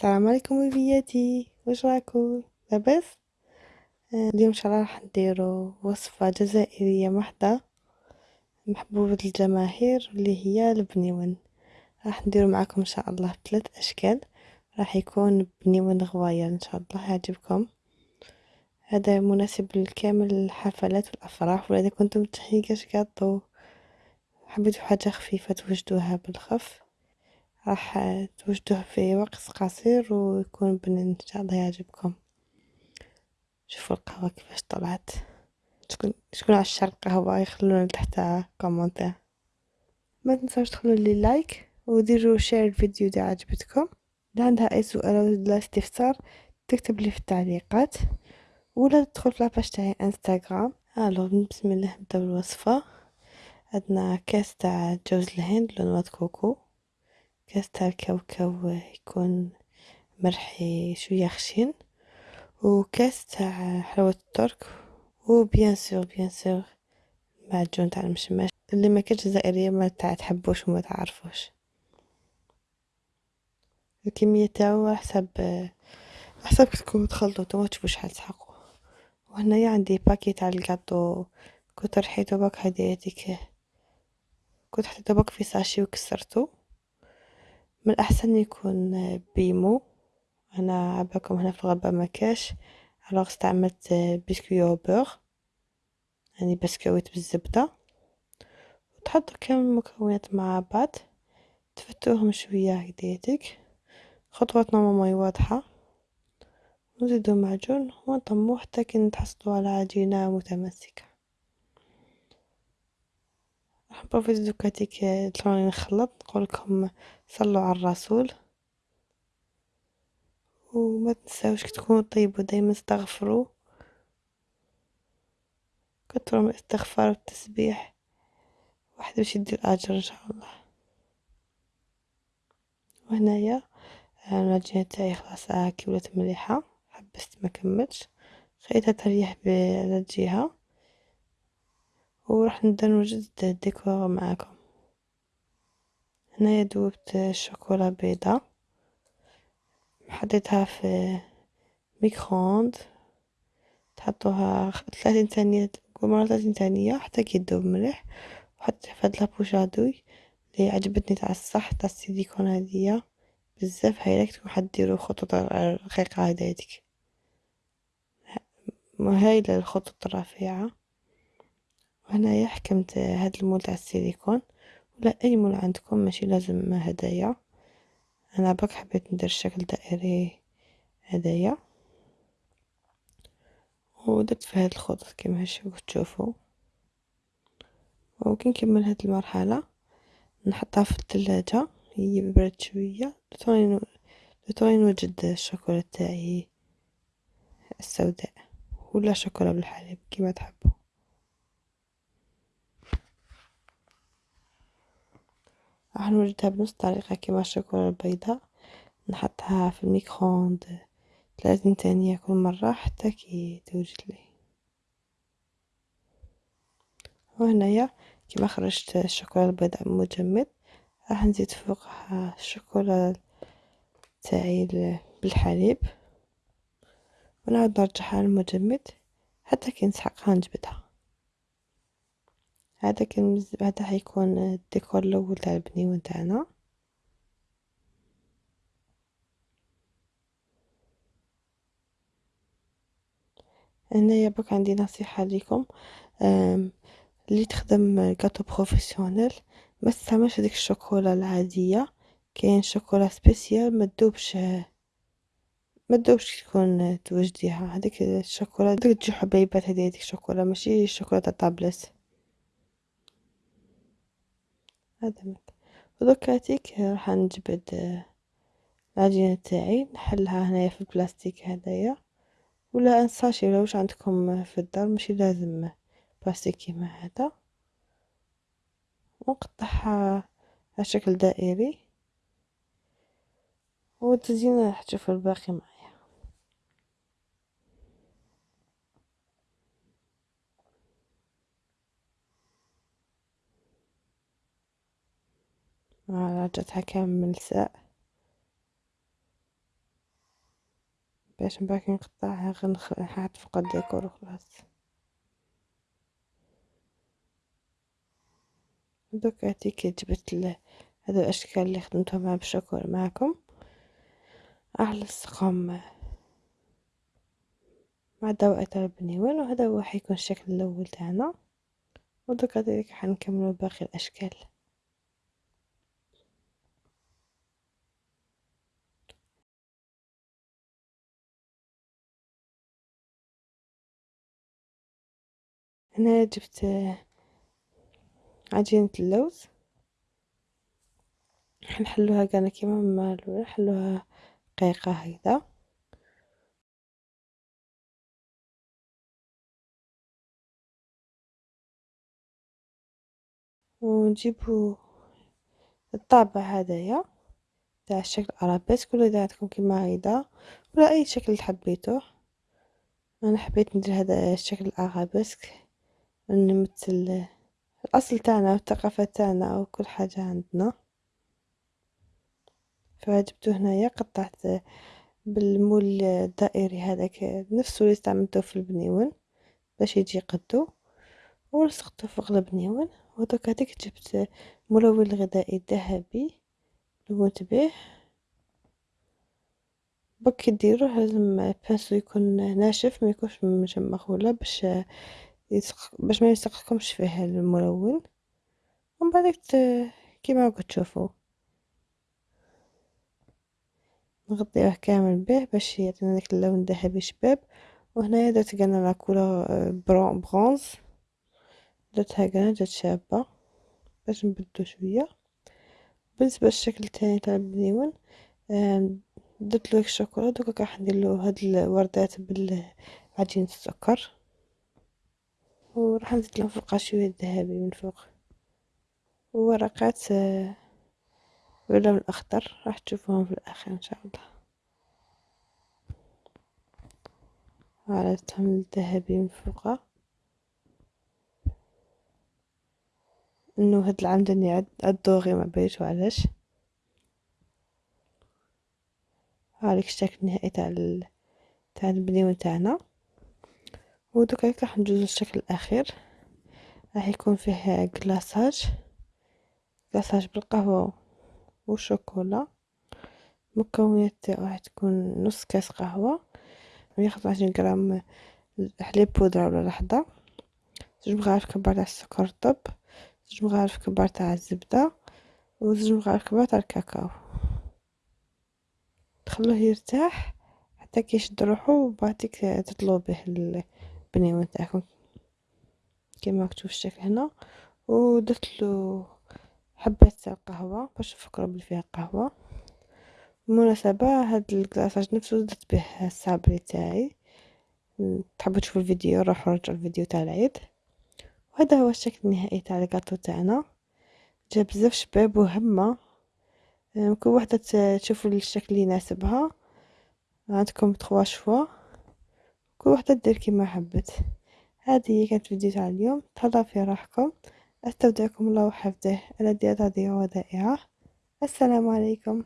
السلام عليكم وليداتي واش راكم لاباس؟ آه، اليوم إن شاء الله راح نديرو وصفة جزائرية محضة محبوبة الجماهير اللي هي البنيون راح نديرو معاكم إن شاء الله ثلاث أشكال. راح يكون بنيون غواية إن شاء الله يعجبكم هذا مناسب لكامل الحفلات والأفراح ولا اذا كنتم تحيي كاش حبيتو حاجة خفيفة توجدوها بالخف. راح توجدوه في وقت قصير ويكون بنين إن شاء الله يعجبكم. شوفوا القهوة كيفاش طلعت. شكون شكون عشاق القهوة يخلونا تحت commentaire ما تنساوش تدخلوا لي like وديروا share الفيديو إذا عجبتكم. اذا عندها أي سؤال ولا استفسار تكتب لي في التعليقات. ولا تدخل في la page تاعي انستغرام alors بسم الله نبدأ بالوصفة. عندنا كاس تاع جوز الهند la noix de coco. كاس تاع الكاوكاو يكون مرحي شوية خشين وكاس تاع حلاوه الترك و bien sûr bien sûr معجون تاع المشماش اللي ما كانش جزائريه ما تاع تحبوش وما تعرفوش. الكمية تاعو على حسب حسب كتكونوا تخلطوا نتوما تشوفوا شحال تحقوا وهنايا عندي paquet تاع الكاطو كنت رحيتو باك هديتك كنت حطيتو باك في sachet وكسرته من الأحسن يكون بيمو. أنا على بالكم هنا في الغربة مكاش alors استعملت بسكويت beurre يعني بسكويت بالزبدة. وتحطوا كامل المكونات مع بعض. تفتوهم شوية هكديتك خطوات normalement واضحة. نزيدو معجون. ونلمو حتى كي تحصلوا على عجينة متماسكة. راح ن profiter دوكاتيك تلوني نخلط نقولكم صلوا على الرسول. وما تنساوش كي تكونوا طيبوا دايما استغفروا. كثروا من الاستغفار والتسبيح. واحد باش يدي الاجر إن شاء الله. وهنايا العجينه تاعي خلاص كي ولات مليحة. حبست ما كملتش. خليتها تريح على الجهة. وراح نبدا نوجد الديكور معاكم. هنايا دوبت الشوكولا بيضة. حطيتها في micro-onde. تحطوها ثلاثين ثانية مرة ثلاثين ثانية حتى كي تذوب مليح. وحطيت في هاد لابوشادوي اللي عجبتني تاع الصح تاع السيليكون هادية. بزاف هايلة راح ديرو خطوط رقيقة هدايتك. هايلة الخطوط الرفيعة. وهنايا حكمت هاد المول تاع السيليكون. ولا أي مول عندكم ماشي لازم هدايا. أنا برك حبيت ندير شكل دائري هدايا. ودرت في هاد الخطوط كيما هشوف تشوفوا وكي نكمل هاد المرحلة نحطها في الثلاجة هي برد شوية. لتوني لتوني نوجد الشوكولا تاعي السوداء. ولا شوكولا بالحليب كيما تحبوا راح نوجدها بنفس الطريقة كيما الشوكولا البيضاء نحطها في ال micro-onde ثلاثين ثانية كل مرة حتى كي توجد لي. وهنايا كيما خرجت الشوكولا البيضاء مجمد راح نزيد فوقها الشوكولا تاعي بالحليب. ونعاود نرجعها للمجمد حتى كي نسحقها نجبدها هذا كان هذا حيكون الديكور الأول تاع البنيون تاعنا هنايا بك عندي نصيحة ليكم. اللي تخدم gâteau professionnel ما تستعملش هذيك الشوكولا العادية. كاين شوكولا spécial ما تذوبش ما تذوبش تكون توجديها. هذيك الشوكولا تجي حبيبات هذه هذيك الشوكولا ماشي الشوكولا تاع طابلس هذا ودوكاتيك راح نجبد العجينة تاعي نحلها هنايا في البلاستيك هدايا. ولا انساشي ولا واش عندكم في الدار ماشي لازم بلاستيك كيما هذا. ونقطعها على شكل دائري. والتزيين راح تشوفوا الباقي معايا. رجعتها كامل ساء باش كي نقطعها نحط فوق الديكور وخلاص. دوك هاتيك جبت هذا الأشكال اللي خدمتهم مع بالشكر معكم اعلصقهم مع دوائر البنيوان وهذا هو حيكون الشكل الأول تاعنا. ودوك هذيك حنكملو باقي الأشكال. هنا جبت عجينة اللوز. حنحلوها كان كيما ما نحلوها رقيقة هكذا ونجيبو الطابع هذايا تاع الشكل ارابيسك ولا اذا عندكم كيما هيدا ولا أي شكل حبيتوه أنا حبيت ندير هذا الشكل الارابيسك نمثل الأصل تاعنا والثقافة تاعنا وكل حاجة عندنا. فجبته هنايا قطعت بال moule الدائري هذاك نفسه اللي استعملته في البنيون باش يجي قدو ولصقته فوق البنيون ودوك هذيك جبت ملون غذائي ذهبي لونت به بك ديروه لازم pinceau يكون ناشف ما يكونش مجمخ ولا باش يسق... باش ما يلصقكمش فيه الملون. ومن بعد كيما راكم تشوفوا نغطيه كامل به باش يعطينا داك اللون الذهبي شباب. وهنايا درت قلنا la couleur bronze درتها قلنا جات شابة. باش نبدو شوية. بالنسبة للشكل الثاني تاع البنيون درت له الشوكولا دوكا راح نديرلو هاد الوردات بالعجينة السكر. وراح نزيد لهم فوقها شوية ذهبي من فوق. وورقات باللون الأخضر راح تشوفوهم في الآخر إن شاء الله. عرفتهم الذهبي من فوقها إنه هاد العام داني الدوغي ما بيش علاش؟ هذيك الشكل النهائي تاع تاع البنيون تاعنا. ودوكا راح ندوزو للشكل الأخير. راح يكون فيه كلاصاج كلاصاج بالقهوة والشوكولا. المكونات تاعو راح تكون نص كاس خمسة وعشرين جرام حليب بودرة ولا لحظة. زوج مغارف كبار تاع السكر الطب. زوج مغارف كبار تاع الزبدة. وزوج مغارف كبار تاع الكاكاو. تخلوه يرتاح حتى كيشد روحو وبعديك تطلو البنيوان تاعكم كيما مكتوب الشكل هنا. ودرتلو حبات تاع القهوة باش نفكرو بلي فيها قهوة. بالمناسبة هاد الكلاصاج نفسه درت به الصابري تاعي. تحبوا تشوفوا الفيديو روحوا رجعوا الفيديو تاع العيد. وهذا هو الشكل النهائي تاع الكاطو تاعنا. جا بزاف شباب وهمة. كل وحدة تشوفوا الشكل اللي يناسبها. عندكم تخوا شوا. كل وحدة دير كيما حبت. هذه كانت فيديو تاع اليوم. تهلا في راحكم. أستودعكم الله وحفظه. الذي هذه ودائعة. السلام عليكم.